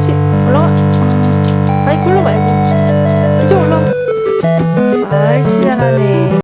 다시 올라가. 아니 굴러 말고 이제 올라가. 아이 치열하네.